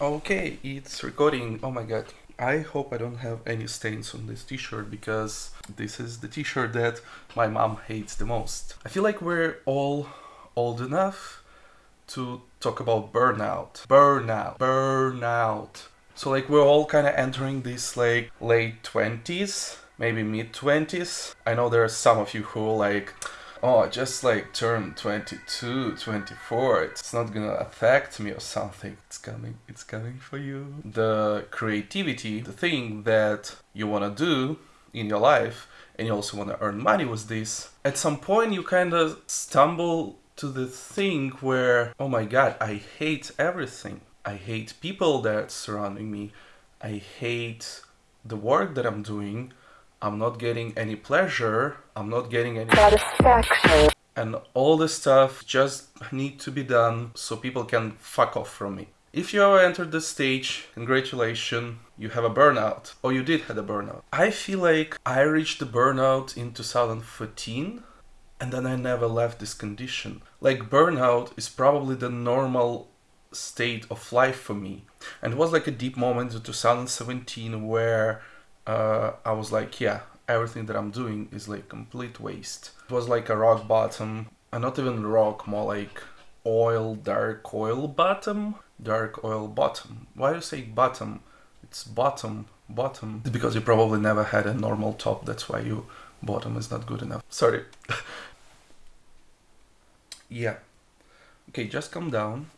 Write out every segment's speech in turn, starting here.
Okay, it's recording. Oh my god. I hope I don't have any stains on this t-shirt because this is the t-shirt that my mom hates the most. I feel like we're all old enough to talk about burnout. Burnout. Burnout. So like we're all kind of entering this like late 20s, maybe mid 20s. I know there are some of you who like oh, just like turn 22, 24, it's not gonna affect me or something. It's coming, it's coming for you. The creativity, the thing that you wanna do in your life, and you also wanna earn money with this, at some point you kind of stumble to the thing where, oh my god, I hate everything. I hate people that surrounding me. I hate the work that I'm doing. I'm not getting any pleasure, I'm not getting any satisfaction. And all this stuff just need to be done so people can fuck off from me. If you ever entered this stage, congratulations, you have a burnout, or you did have a burnout. I feel like I reached the burnout in 2014 and then I never left this condition. Like burnout is probably the normal state of life for me. And it was like a deep moment in 2017 where uh, I was like, yeah, everything that I'm doing is like complete waste. It was like a rock bottom, and not even rock, more like oil, dark oil bottom, dark oil bottom. Why do you say bottom? It's bottom, bottom. It's because you probably never had a normal top, that's why you bottom is not good enough. Sorry. yeah. Okay, just come down.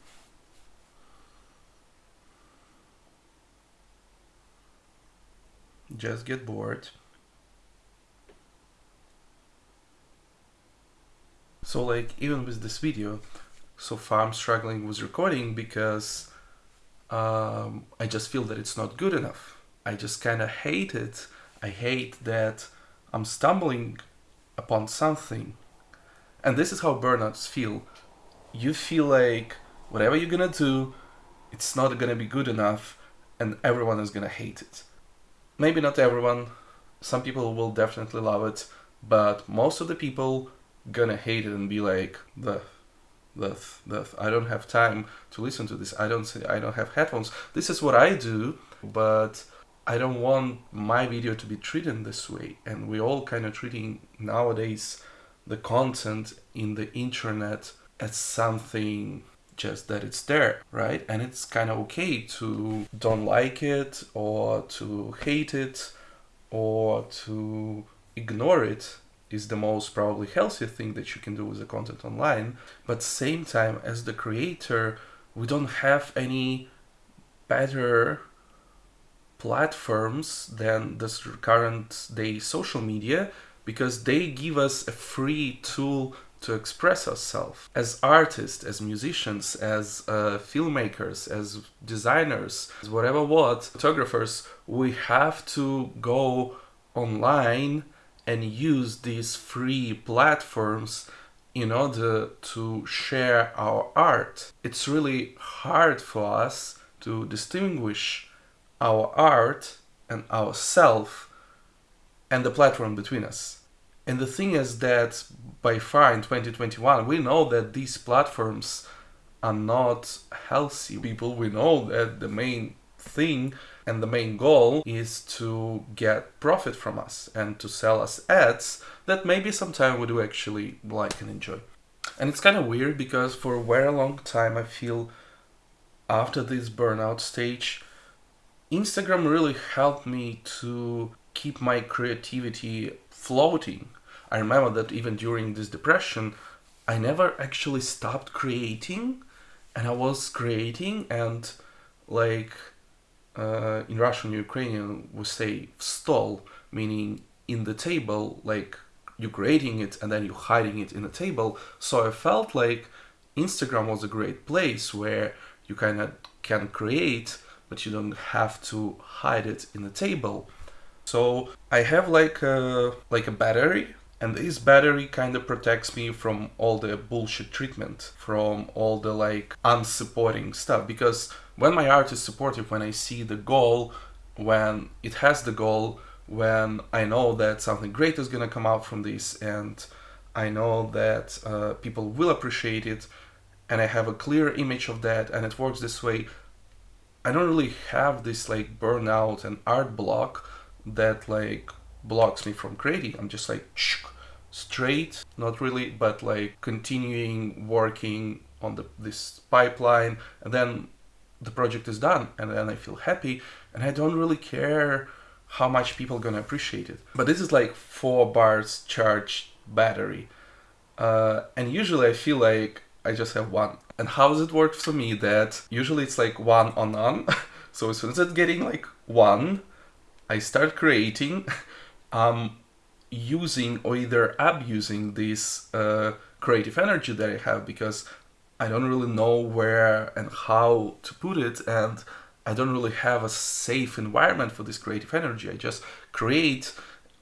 Just get bored. So like even with this video, so far I'm struggling with recording because um, I just feel that it's not good enough. I just kind of hate it. I hate that I'm stumbling upon something. And this is how burnouts feel. You feel like whatever you're gonna do, it's not gonna be good enough and everyone is gonna hate it maybe not everyone. Some people will definitely love it, but most of the people gonna hate it and be like, the, the, the, I don't have time to listen to this. I don't say I don't have headphones. This is what I do, but I don't want my video to be treated this way. And we all kind of treating nowadays the content in the internet as something just that it's there, right? And it's kind of okay to don't like it or to hate it or to ignore it is the most probably healthy thing that you can do with the content online. But same time as the creator, we don't have any better platforms than this current day social media because they give us a free tool to express ourselves as artists, as musicians, as uh, filmmakers, as designers, as whatever what, photographers, we have to go online and use these free platforms in order to share our art. It's really hard for us to distinguish our art and ourself and the platform between us. And the thing is that by far in 2021, we know that these platforms are not healthy. People, we know that the main thing and the main goal is to get profit from us and to sell us ads that maybe sometime we do actually like and enjoy. And it's kind of weird because for a very long time I feel after this burnout stage, Instagram really helped me to keep my creativity floating. I remember that even during this depression, I never actually stopped creating and I was creating and like uh, in Russian Ukrainian we say stall meaning in the table like you're creating it and then you're hiding it in a table so I felt like Instagram was a great place where you kind of can create but you don't have to hide it in a table so I have like a, like a battery and this battery kind of protects me from all the bullshit treatment, from all the like unsupporting stuff. Because when my art is supportive, when I see the goal, when it has the goal, when I know that something great is gonna come out from this and I know that uh, people will appreciate it and I have a clear image of that and it works this way, I don't really have this like burnout and art block that like blocks me from creating. I'm just like straight, not really, but like continuing working on the this pipeline and then the project is done and then I feel happy and I don't really care how much people are gonna appreciate it. But this is like four bars charged battery. Uh, and usually I feel like I just have one. And how does it work for me that usually it's like one on none. so as soon as it's getting like one, I start creating, um, using or either abusing this uh, creative energy that I have because I don't really know where and how to put it and I don't really have a safe environment for this creative energy. I just create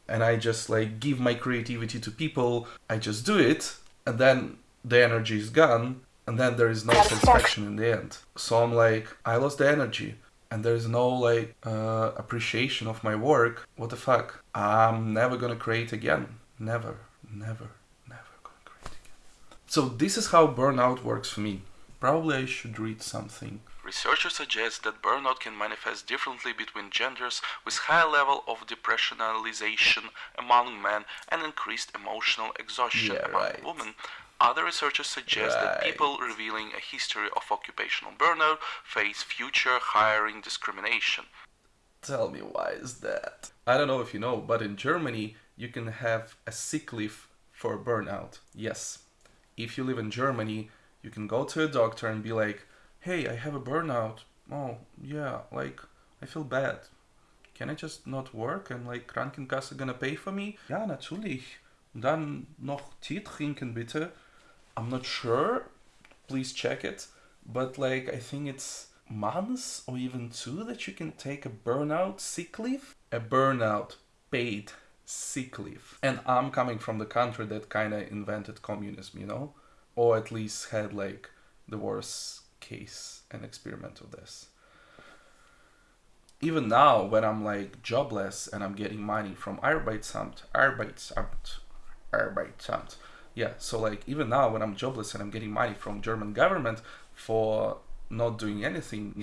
and I just like give my creativity to people. I just do it and then the energy is gone and then there is no satisfaction in the end. So I'm like, I lost the energy and there's no like uh, appreciation of my work. What the fuck? I'm never gonna create again. Never, never. Never gonna create again. So this is how burnout works for me. Probably I should read something. Researchers suggest that burnout can manifest differently between genders with high level of depressionalization among men and increased emotional exhaustion yeah, among right. women. Other researchers suggest right. that people revealing a history of occupational burnout face future hiring discrimination. Tell me why is that? I don't know if you know, but in Germany you can have a sick leave for burnout. Yes, if you live in Germany, you can go to a doctor and be like, hey, I have a burnout. Oh, yeah, like, I feel bad. Can I just not work and like Krankenkasse gonna pay for me? Ja, natürlich. Dann noch Tee trinken bitte. I'm not sure. Please check it. But like, I think it's months or even two that you can take a burnout sick leave. A burnout paid sick leave. And I'm coming from the country that kind of invented communism, you know? Or at least had like the worst case and experiment of this. Even now, when I'm like jobless and I'm getting money from Arbeitsamt, Arbeitsamt, Arbeitsamt, yeah, so like even now when I'm jobless and I'm getting money from German government for not doing anything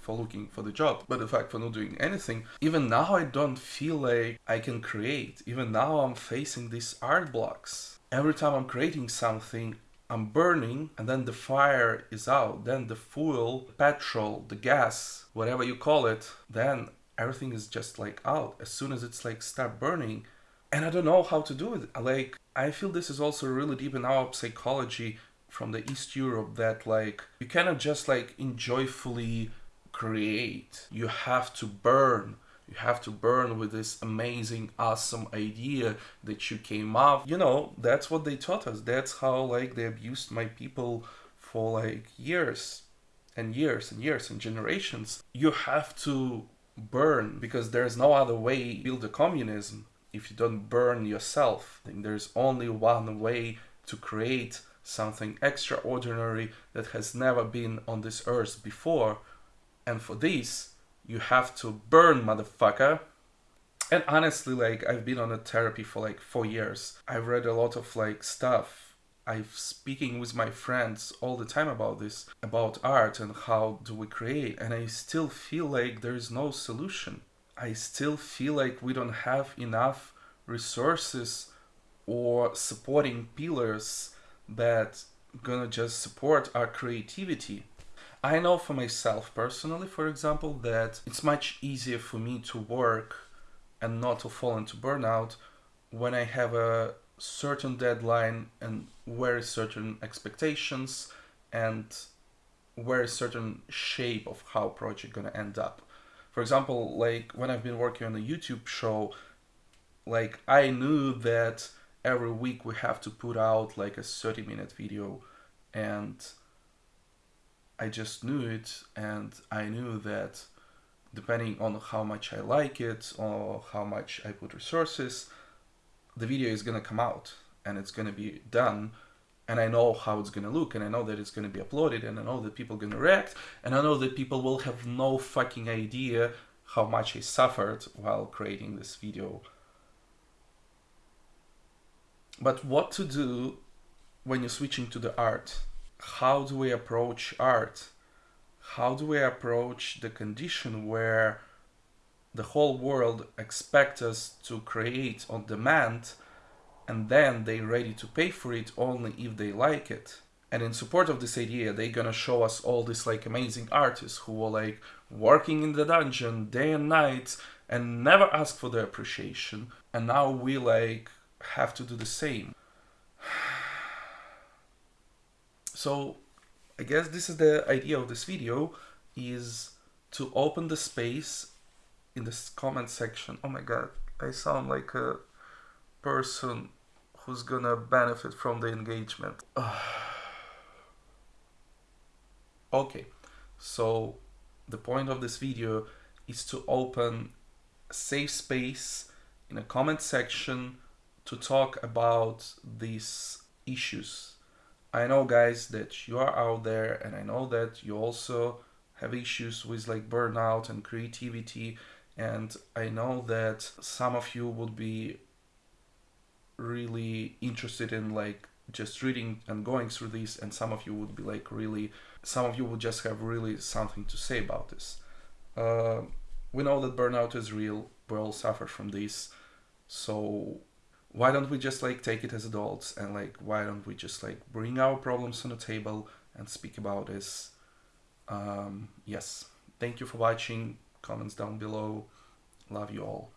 for looking for the job but in fact for not doing anything even now i don't feel like i can create. Even now i'm facing these art blocks. Every time i'm creating something i'm burning and then the fire is out then the fuel petrol the gas whatever you call it then everything is just like out. As soon as it's like start burning and i don't know how to do it. Like i feel this is also really deep in our psychology from the East Europe that like you cannot just like enjoyfully create. You have to burn. You have to burn with this amazing, awesome idea that you came up. You know, that's what they taught us. That's how like they abused my people for like years and years and years and generations. You have to burn because there's no other way build a communism if you don't burn yourself. I think there's only one way to create something extraordinary that has never been on this earth before. And for this, you have to burn, motherfucker. And honestly, like, I've been on a therapy for like four years. I've read a lot of like stuff. I'm speaking with my friends all the time about this, about art and how do we create. And I still feel like there is no solution. I still feel like we don't have enough resources or supporting pillars that gonna just support our creativity. I know for myself personally, for example, that it's much easier for me to work and not to fall into burnout when I have a certain deadline and very certain expectations and very certain shape of how project gonna end up. For example, like when I've been working on a YouTube show, like I knew that every week we have to put out like a 30 minute video and I just knew it and I knew that depending on how much I like it or how much I put resources the video is gonna come out and it's gonna be done and I know how it's gonna look and I know that it's gonna be uploaded and I know that people are gonna react and I know that people will have no fucking idea how much I suffered while creating this video but what to do when you're switching to the art? How do we approach art? how do we approach the condition where the whole world expects us to create on demand and then they're ready to pay for it only if they like it. And in support of this idea they're gonna show us all these like amazing artists who were like working in the dungeon day and night and never ask for their appreciation. And now we like have to do the same. So i guess this is the idea of this video is to open the space in this comment section. Oh my god i sound like a person who's gonna benefit from the engagement okay so the point of this video is to open safe space in a comment section to talk about these issues. I know guys that you are out there and I know that you also have issues with like burnout and creativity and I know that some of you would be really interested in like just reading and going through this and some of you would be like really some of you would just have really something to say about this. Uh, we know that burnout is real. We all suffer from this. So why don't we just like take it as adults and like why don't we just like bring our problems on the table and speak about this? Um, yes. Thank you for watching. Comments down below. Love you all